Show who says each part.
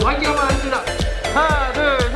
Speaker 1: 네, 환경만 합시다 하나 둘